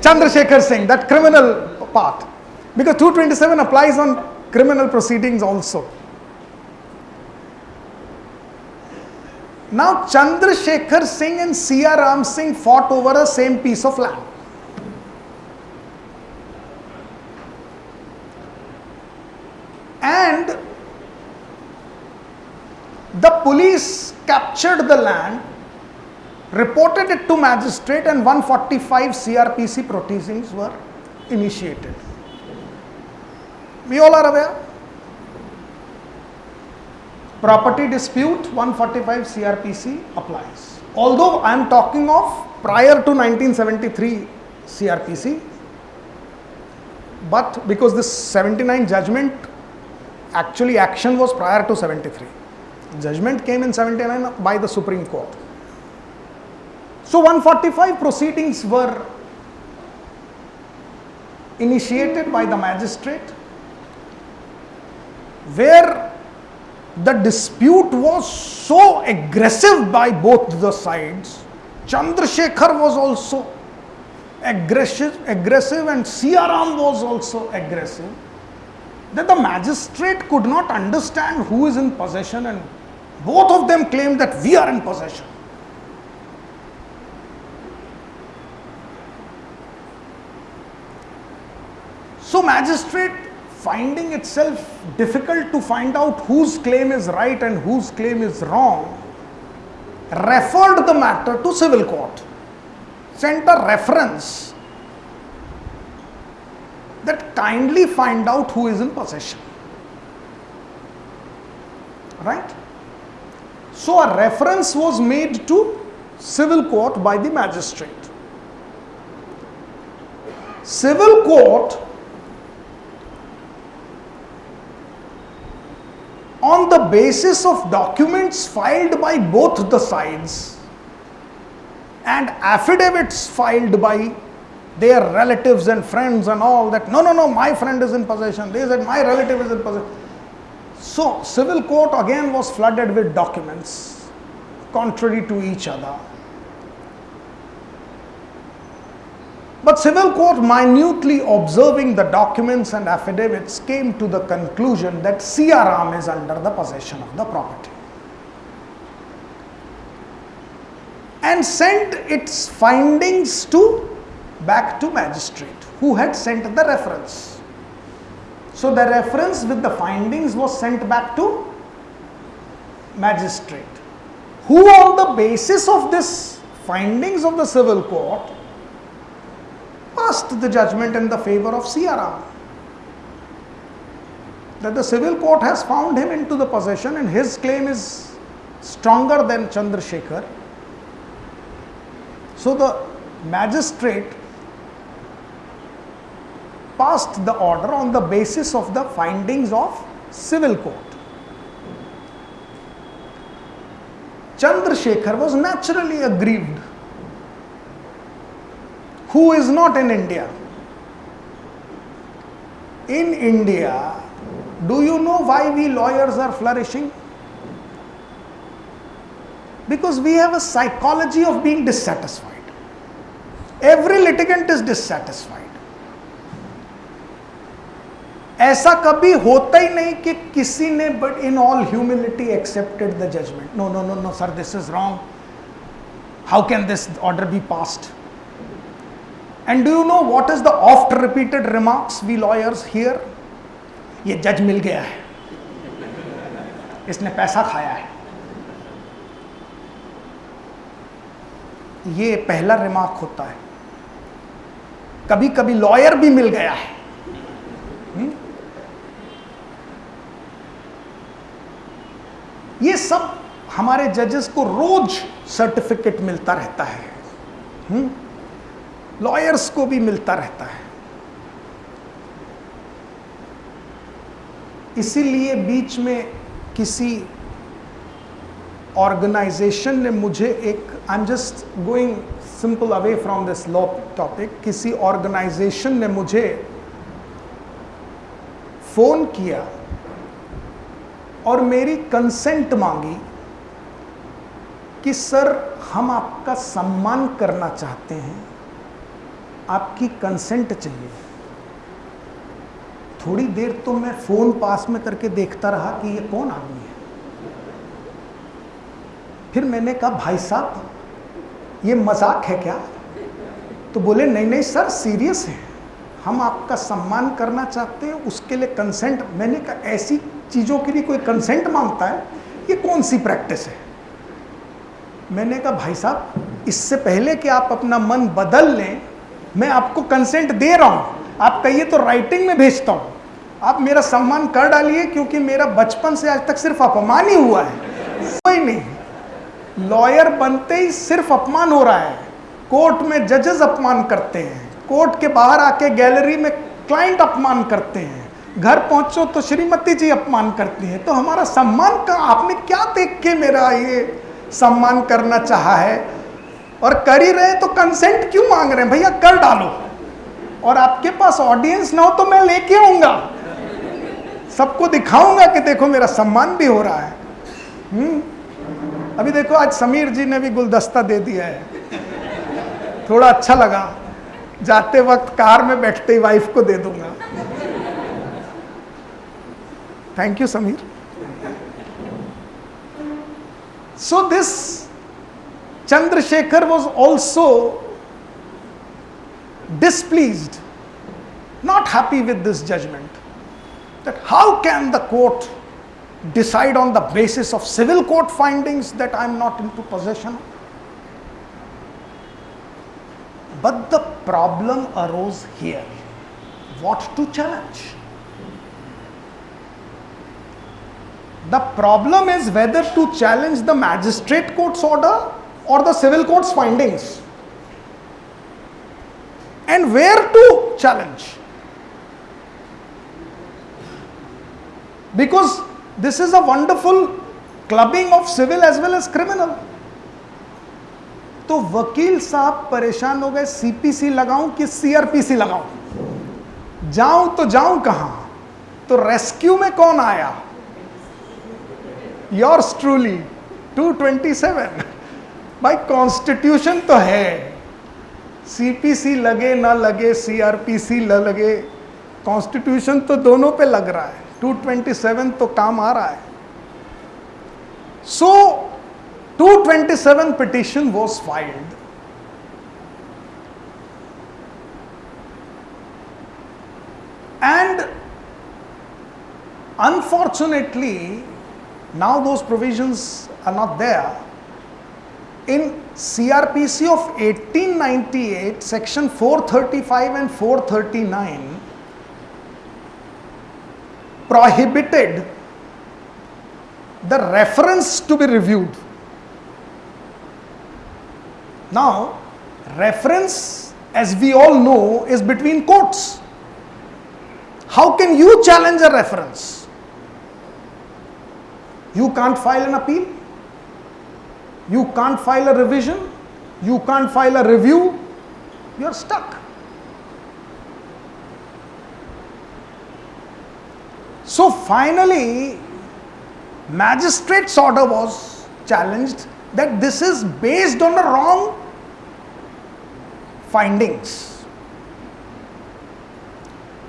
Chandrasekhar Singh, that criminal part. Because 227 applies on criminal proceedings also. Now, Chandrasekhar Singh and Siaram Singh fought over a same piece of land. And the police captured the land, reported it to magistrate, and 145 CRPC proceedings were initiated. We all are aware. Property dispute 145 CRPC applies. Although I am talking of prior to 1973 CRPC, but because this 79 judgment actually action was prior to 73 judgment came in 79 by the supreme court so 145 proceedings were initiated by the magistrate where the dispute was so aggressive by both the sides chandrasekhar was also aggressive aggressive and siaram was also aggressive that the magistrate could not understand who is in possession and both of them claimed that we are in possession. So magistrate finding itself difficult to find out whose claim is right and whose claim is wrong referred the matter to civil court sent a reference that kindly find out who is in possession. Right? So a reference was made to civil court by the magistrate. Civil court on the basis of documents filed by both the sides and affidavits filed by their relatives and friends and all that no no no my friend is in possession. They said my relative is in possession. So civil court again was flooded with documents contrary to each other but civil court minutely observing the documents and affidavits came to the conclusion that Siaram is under the possession of the property and sent its findings to back to magistrate who had sent the reference. So the reference with the findings was sent back to magistrate who on the basis of this findings of the civil court the judgment in the favor of Siaram. That the civil court has found him into the possession and his claim is stronger than Chandrasekhar. So the magistrate passed the order on the basis of the findings of civil court. Chandrasekhar was naturally aggrieved Who is not in India? In India, do you know why we lawyers are flourishing? Because we have a psychology of being dissatisfied. Every litigant is dissatisfied. ऐसा कभी होता ही नहीं कि किसी ने but in all humility accepted the judgement no no no no sir this is wrong how can this order be passed And do you know what is the oft repeated remarks we lawyers hear ये जज मिल गया है। इसने पैसा खाया है। ये पहला रिमार्क होता है। कभी कभी लॉयर भी मिल गया है। हुँ? ये सब हमारे जजेस को रोज सर्टिफिकेट मिलता रहता है। लॉयर्स को भी मिलता रहता है। इसीलिए बीच में किसी ऑर्गेनाइजेशन ने मुझे एक I am just going simple away from this law topic किसी ऑर्गेनाइजेशन ने मुझे फ़ोन किया और मेरी कंसेंट मांगी कि, सर, हम आपका सम्मान करना चाहते हैं। आपकी कंसेंट चाहिए। थोड़ी देर तो मैं फ़ोन पास में करके देखता रहा कि ये कौन आदमी है। फिर मैंने कहा, भाई साहब, ये मज़ाक है क्या? तो बोले, नहीं नहीं सर सीरियस है। हम आपका सम्मान करना चाहते हैं, उसके लिए कंसेंट मैंने कहा, ऐसी चीज़ों के लिए कोई कंसेंट माँगता है? ये कौन सी प्रैक्टिस है? मैंने कहा, भाई साहब, इससे पहले कि आप अपना मन बदल लें मैं आपको कंसेंट दे रहा हूँ। आप कहिए तो राइटिंग में भेजता हूँ। आप मेरा सम्मान कर डालिए, क्योंकि मेरा बचपन से आज तक सिर्फ़ अपमान ही हुआ है। कोई नहीं। लॉयर बनते ही सिर्फ़ अपमान हो रहा है। कोर्ट में जजेस अपमान करते हैं। कोर्ट के बाहर आके गैलरी में क्लाइंट अपमान करते हैं। घर पहुंचो तो श्रीमती जी अपमान करती हैं। तो हमारा सम्मान का आपने क्या देख के मेरा ये सम्मान करना चाहा है? और कर ही रहे तो कंसेंट क्यों मांग रहे हैं? भैया, कर डालो। और आपके पास ऑडियंस ना हो तो मैं लेके आऊँगा। सबको दिखाऊँगा कि देखो, मेरा सम्मान भी हो रहा है। हम्म? अभी देखो, आज समीर जी ने भी गुलदस्ता दे दिया है। थोड़ा अच्छा लगा। जाते वक्त कार में बैठते ही वाइफ को दे दूँगा। Thank you Sameer. So this Chandrasekhar was also displeased, not happy with this judgment. That how can the court decide on the basis of civil court findings that I am not into possession? But the problem arose here. What to challenge? The problem is whether to challenge the magistrate court's order or the civil court's findings and where to challenge. Because this is a wonderful clubbing of civil as well as criminal. तो वकील साहब परेशान हो गए CPC लगाऊँ कि CrPC लगाऊँ जाऊँ तो जाऊँ कहाँ तो रेस्क्यू में कौन आया योर्स ट्रूली 227 भाई कॉन्स्टिट्यूशन तो है। सीपीसी लगे ना लगे सीआरपीसी ल लगे कॉन्स्टिट्यूशन तो दोनों पे लग रहा है। 227 तो काम आ रहा है। So so, 227 twenty seven petition was filed and unfortunately now those provisions are not there in CRPC of 1898, section 435 and 439 prohibited the reference to be reviewed. Now, reference, as we all know, is between courts. How can you challenge a reference? You can't file an appeal you can't file a revision, you can't file a review, you're stuck. So finally, magistrate's order was challenged that this is based on the wrong findings.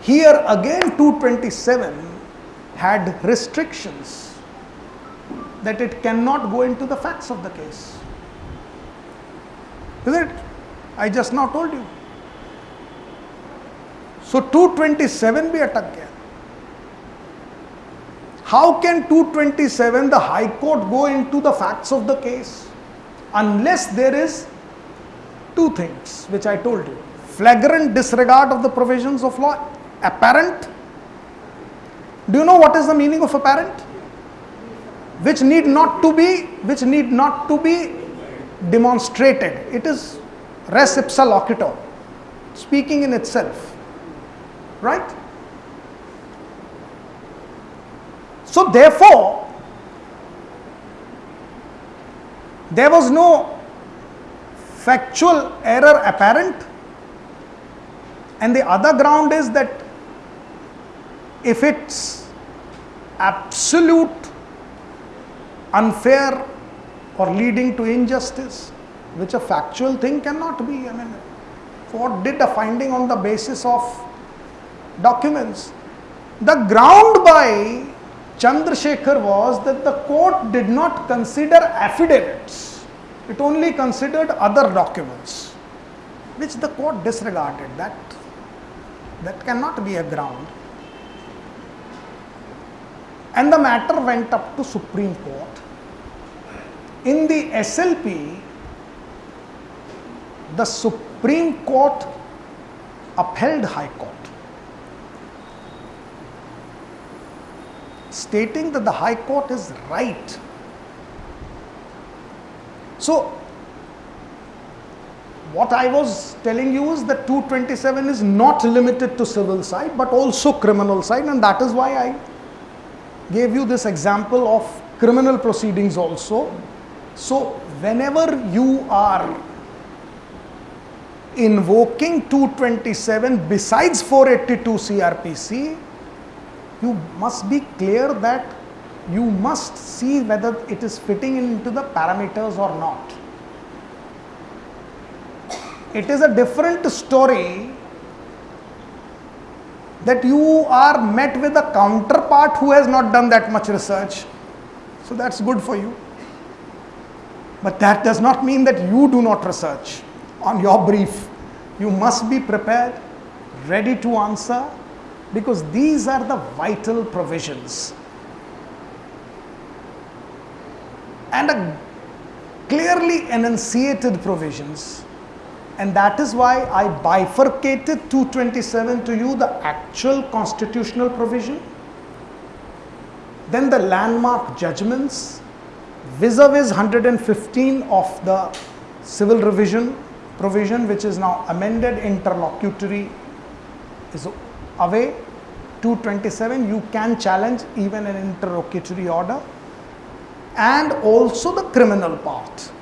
Here again 227 had restrictions that it cannot go into the facts of the case. Is it? I just now told you. So 227 be attack gaya. How can 227 the High Court go into the facts of the case unless there is two things which I told you flagrant disregard of the provisions of law, apparent. Do you know what is the meaning of apparent? Which need not to be which need not to be demonstrated. It is res ipsa loquitur speaking in itself right? So therefore there was no factual error apparent. And the other ground is that if it's absolute unfair or leading to injustice, which a factual thing cannot be. I mean, Court did a finding on the basis of documents. The ground by Chandrasekhar was that the court did not consider affidavits, it only considered other documents, which the court disregarded. That, that cannot be a ground. And the matter went up to Supreme Court. In the SLP, the Supreme Court upheld High Court. stating that the High Court is right. So, what I was telling you is that 227 is not limited to civil side but also criminal side and that is why I gave you this example of criminal proceedings also. So, whenever you are invoking 227 besides 482 CRPC, you must be clear that you must see whether it is fitting into the parameters or not. It is a different story that you are met with a counterpart who has not done that much research. So that's good for you. But that does not mean that you do not research on your brief. You must be prepared, ready to answer, because these are the vital provisions. And a clearly enunciated provisions. And that is why I bifurcated 227 to you the actual constitutional provision, then the landmark judgments vis-a-vis 115 of the civil revision provision which is now amended interlocutory is away. 227 you can challenge even an interlocutory order. And also the criminal part.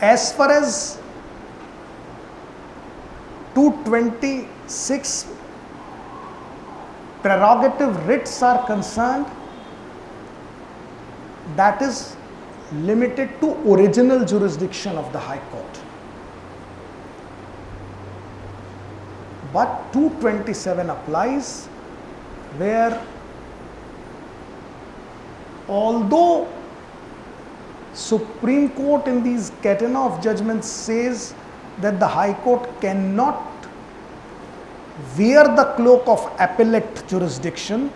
As far as 226 prerogative writs are concerned that is limited to original jurisdiction of the high court. But 227 applies where although Supreme Court in these of judgments says that the High Court cannot wear the cloak of appellate jurisdiction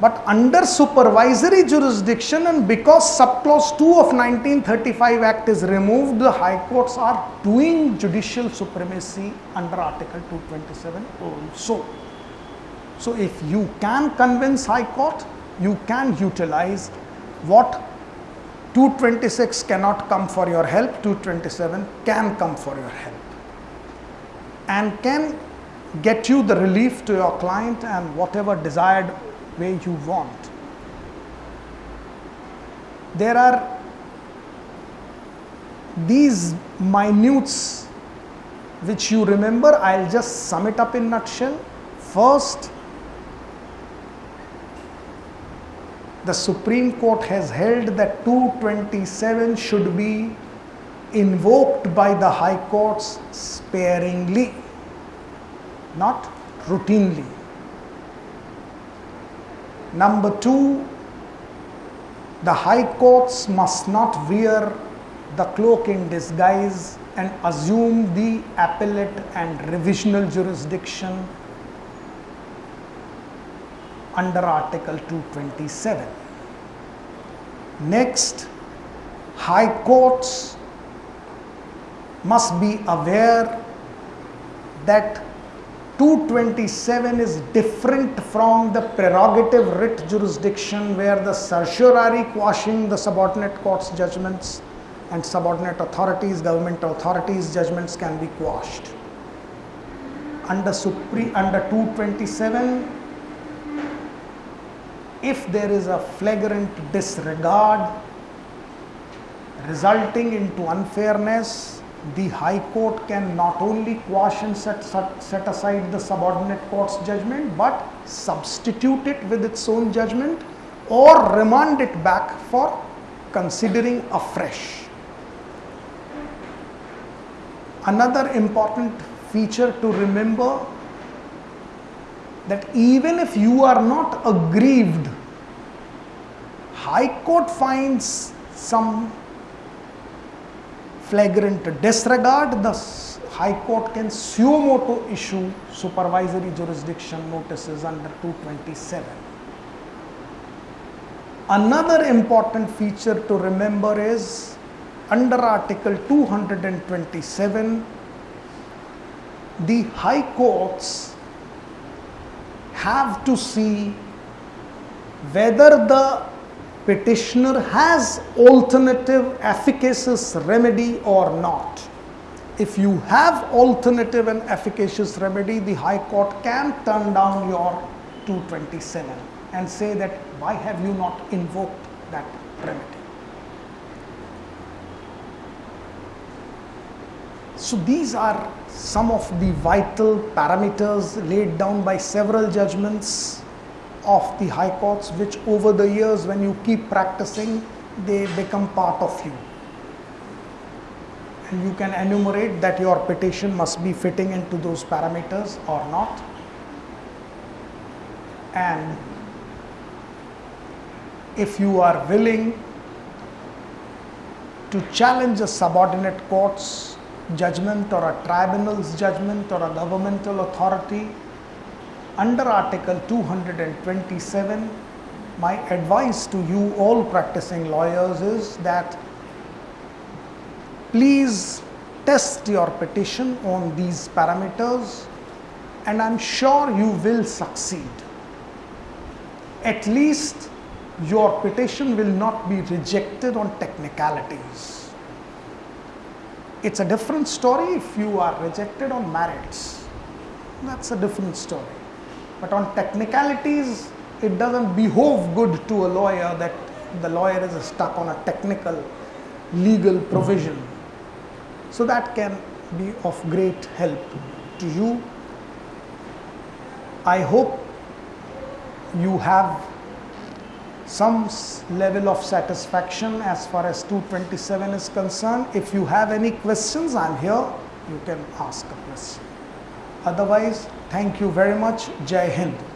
but under supervisory jurisdiction and because subclause 2 of 1935 Act is removed, the high courts are doing judicial supremacy under Article 227 also. So if you can convince high court, you can utilize what 226 cannot come for your help, 227 can come for your help and can get you the relief to your client and whatever desired way you want. There are these minutes which you remember, I'll just sum it up in nutshell. First, the Supreme Court has held that 227 should be invoked by the High Courts sparingly, not routinely. Number two, the high courts must not wear the cloak in disguise and assume the appellate and revisional jurisdiction under Article 227. Next, high courts must be aware that 227 is different from the prerogative writ jurisdiction where the certiorari quashing the subordinate court's judgments and subordinate authorities, government authorities judgments can be quashed. Under, Supre under 227, if there is a flagrant disregard resulting into unfairness the High Court can not only quash and set, set aside the subordinate court's judgment but substitute it with its own judgment or remand it back for considering afresh. Another important feature to remember that even if you are not aggrieved, High Court finds some flagrant disregard, the High Court can suo moto issue supervisory jurisdiction notices under 227. Another important feature to remember is under Article 227, the High Courts have to see whether the petitioner has alternative efficacious remedy or not. If you have alternative and efficacious remedy, the High Court can turn down your 227 and say that why have you not invoked that remedy. So these are some of the vital parameters laid down by several judgments of the high courts which over the years when you keep practicing they become part of you. And you can enumerate that your petition must be fitting into those parameters or not. And if you are willing to challenge a subordinate court's judgment or a tribunal's judgment or a governmental authority under Article 227, my advice to you all practicing lawyers is that please test your petition on these parameters and I'm sure you will succeed. At least your petition will not be rejected on technicalities. It's a different story if you are rejected on merits. That's a different story. But on technicalities, it doesn't behove good to a lawyer that the lawyer is stuck on a technical legal provision. So that can be of great help to you. I hope you have some level of satisfaction as far as 227 is concerned. If you have any questions, I'm here. You can ask a question. Otherwise, thank you very much. Jai Hind.